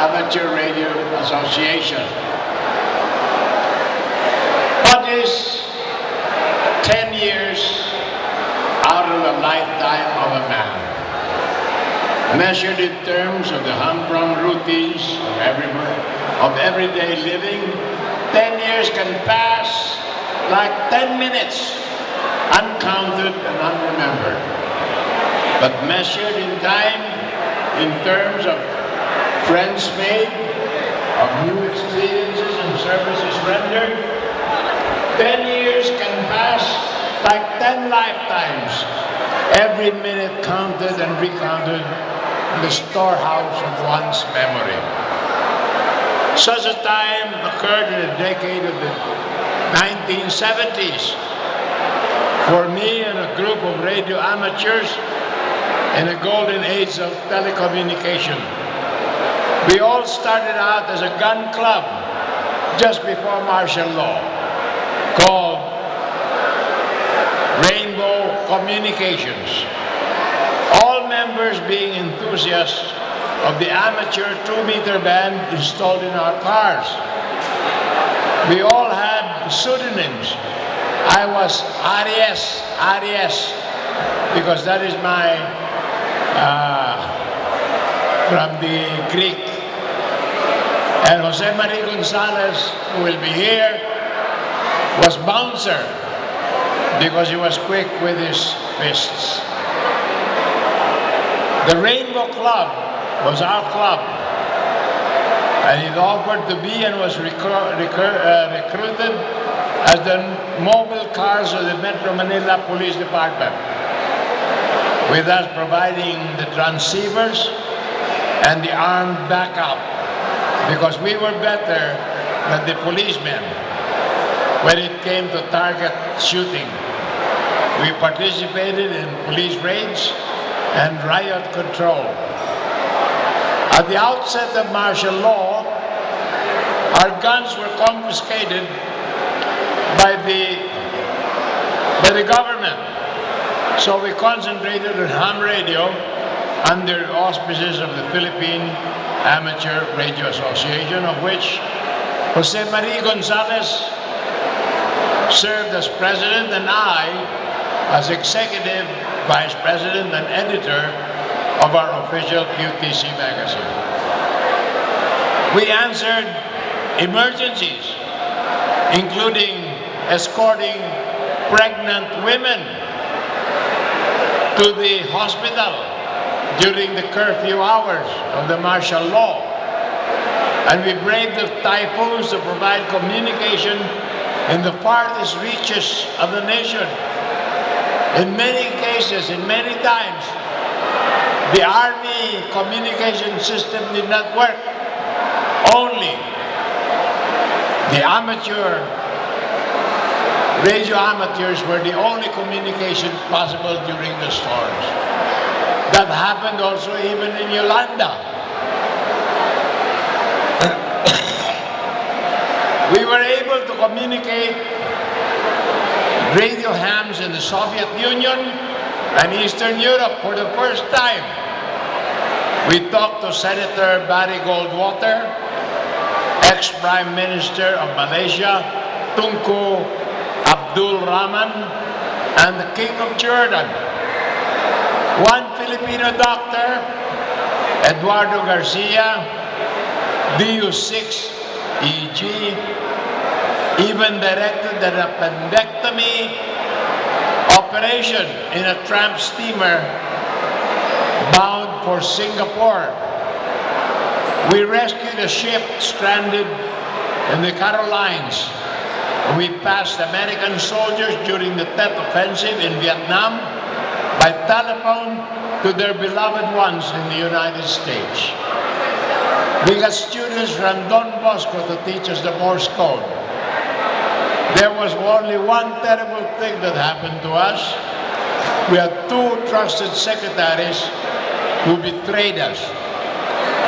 Amateur Radio Association. What is 10 years out of the lifetime of a man? Measured in terms of the humdrum routines of, every, of everyday living, 10 years can pass like 10 minutes, uncounted and unremembered. But measured in time, in terms of friends made, of new experiences and services rendered, 10 years can pass like 10 lifetimes, every minute counted and recounted in the storehouse of one's memory. Such a time occurred in the decade of the 1970s. For me and a group of radio amateurs in the golden age of telecommunication. We all started out as a gun club just before martial law called Rainbow Communications. All members being enthusiasts of the amateur two-meter band installed in our cars. We all had pseudonyms. I was Arias, Arias, because that is my, uh, from the Greek. And Jose Maria Gonzalez, who will be here, was bouncer because he was quick with his fists. The Rainbow Club was our club. And it offered to be and was recru recru uh, recruited as the mobile cars of the Metro Manila Police Department, with us providing the transceivers and the armed backup, because we were better than the policemen when it came to target shooting. We participated in police raids and riot control. At the outset of martial law, our guns were confiscated by the, by the government. So we concentrated on ham radio under auspices of the Philippine Amateur Radio Association, of which Jose Maria Gonzalez served as president and I as executive vice president and editor of our official QTC magazine. We answered emergencies, including escorting pregnant women to the hospital during the curfew hours of the martial law. And we braved the typhoons to provide communication in the farthest reaches of the nation. In many cases, in many times, the Army communication system did not work. Only the amateur, radio amateurs were the only communication possible during the storms. That happened also even in Yolanda. we were able to communicate radio hams in the Soviet Union and Eastern Europe for the first time. We talked to Senator Barry Goldwater, ex-Prime Minister of Malaysia, Tunku Abdul Rahman, and the King of Jordan. One Filipino doctor, Eduardo Garcia, DU6EG, even directed an appendectomy operation in a tramp steamer bound for Singapore. We rescued a ship stranded in the Carolines. We passed American soldiers during the Tet Offensive in Vietnam by telephone to their beloved ones in the United States. We got students from Don Bosco to teach us the Morse code. There was only one terrible thing that happened to us. We had two trusted secretaries who betrayed us.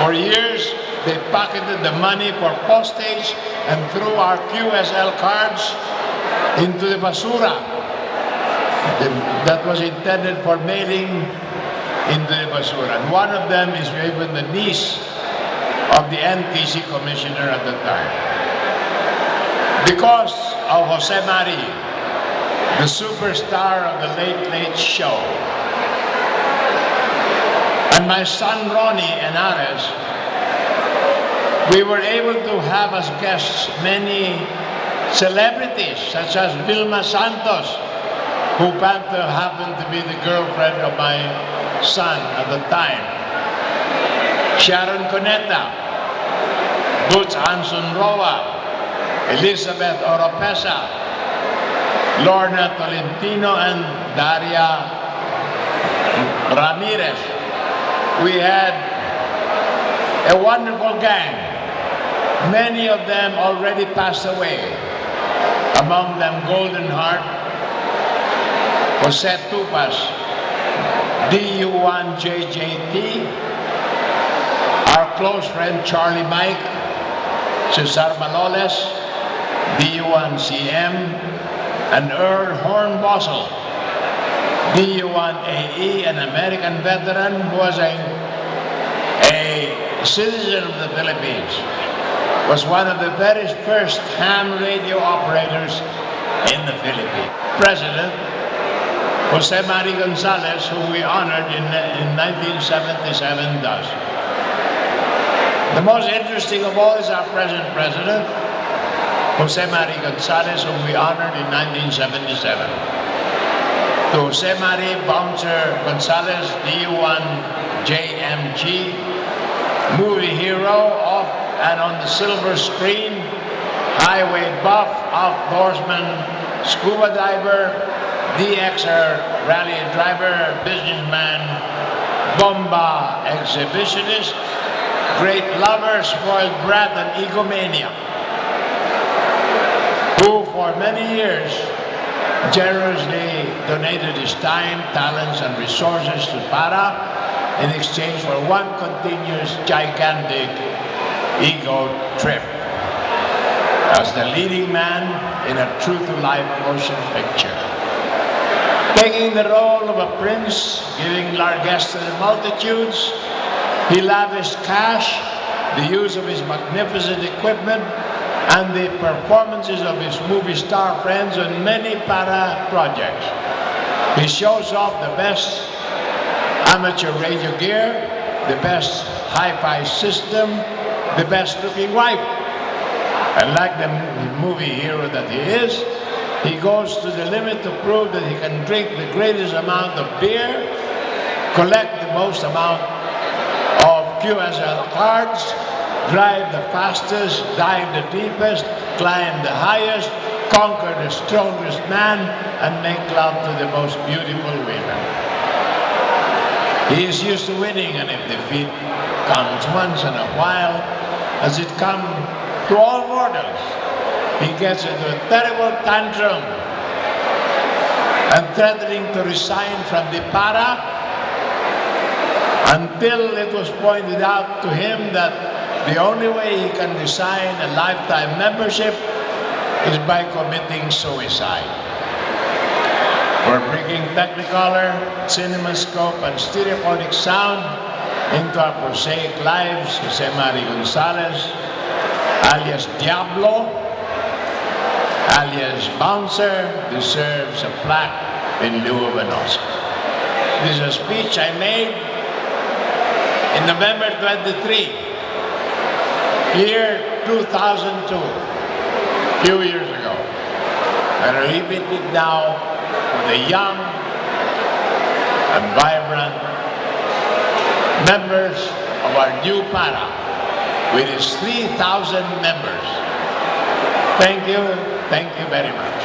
For years, they pocketed the money for postage and threw our QSL cards into the basura that was intended for mailing in the basura. And one of them is even the niece of the NTC commissioner at the time. Because of Jose Mari, the superstar of the Late Late Show, and my son Ronnie and Ares, we were able to have as guests many celebrities such as Vilma Santos, who happened to be the girlfriend of my son at the time. Sharon Cuneta, Butch Anson Roa, Elizabeth Oropesa, Lorna Tolentino, and Daria Ramirez. We had a wonderful gang. Many of them already passed away. Among them Golden Heart, Jose Tupas, DU1JJT, our close friend Charlie Mike, Cesar Maloles, DU1CM, and Earl Hornbostel, DU1AE, an American veteran who was a, a citizen of the Philippines, was one of the very first ham radio operators in the Philippines. President Jose Mari Gonzalez, who we honored in, in 1977 does. The most interesting of all is our present president, Jose Mari Gonzalez, whom we honored in 1977. To Jose Mari Bouncer Gonzalez, D1 JMG, movie hero off and on the silver screen, highway buff, outdoorsman, scuba diver, DXer rally driver, businessman, bomba exhibitionist, great lover, spoiled brat, and egomaniac, who for many years generously donated his time, talents, and resources to Para in exchange for one continuous gigantic ego trip as the leading man in a true-to-life motion picture. Taking the role of a prince, giving largesse to the multitudes, he lavished cash, the use of his magnificent equipment, and the performances of his movie star friends on many para projects. He shows off the best amateur radio gear, the best hi-fi system, the best looking wife. And like the movie hero that he is, he goes to the limit to prove that he can drink the greatest amount of beer, collect the most amount of QSL cards, drive the fastest, dive the deepest, climb the highest, conquer the strongest man, and make love to the most beautiful women. He is used to winning, and if defeat comes once in a while, as it comes to all mortals, he gets into a terrible tantrum. And threatening to resign from the para until it was pointed out to him that the only way he can resign a lifetime membership is by committing suicide. For bringing Technicolor, CinemaScope, and stereophonic sound into our prosaic lives, Jose Mari Gonzalez, alias Diablo, alias Bouncer, deserves a plaque in lieu of an Oscar. This is a speech I made in November 23, year 2002, few years ago. And I repeat it now with the young and vibrant members of our new para with its 3,000 members. Thank you, thank you very much.